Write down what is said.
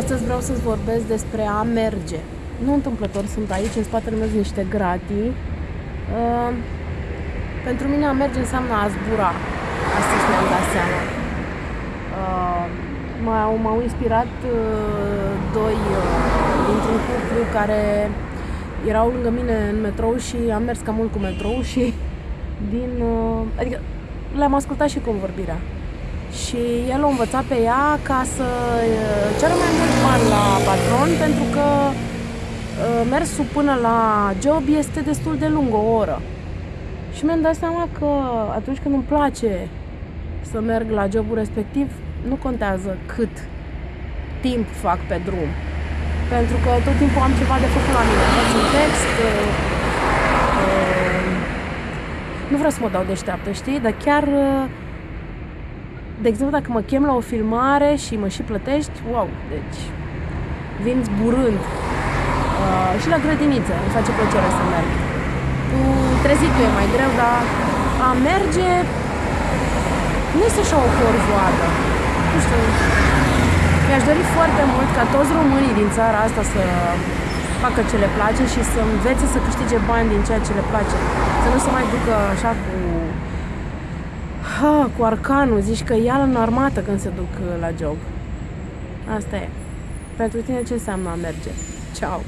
Astăzi vreau să-ți vorbesc despre a merge. Nu întâmplător sunt aici, în spatele meu sunt niște gratii. Uh, pentru mine a merge înseamnă a zbura. Astăzi mi-am dat seama. Uh, m-au, m-au inspirat uh, doi uh, dintr-un cuplu care erau lângă mine în metrou și am mers cam mult cu metrou și din... Uh, adică le-am ascultat și convorbirea și el o învăța pe ea ca să ceară mai mult bani la patron pentru că mersul până la job este destul de lung, o oră. Și mi-am dat seama că atunci când îmi place să merg la jobul respectiv, nu contează cât timp fac pe drum. Pentru că tot timpul am ceva de făcut la mine. Fac un text, uh, uh, nu vreau să mă dau deșteaptă, știi? Dar chiar uh, de exemplu, dacă mă chem la o filmare și mă și plătești, wow, deci vin zburând. Uh, și la grădiniță îmi face plăcere să merg. Cu trezitul e mai greu, dar a merge nu este așa o corvoadă. Nu știu, mi-aș dori foarte mult ca toți românii din țara asta să facă ce le place și să învețe să câștige bani din ceea ce le place. Să nu se mai ducă așa cu ha, cu arcanul, zici că ia în armată când se duc uh, la job. Asta e. Pentru tine ce înseamnă a merge? Ciao!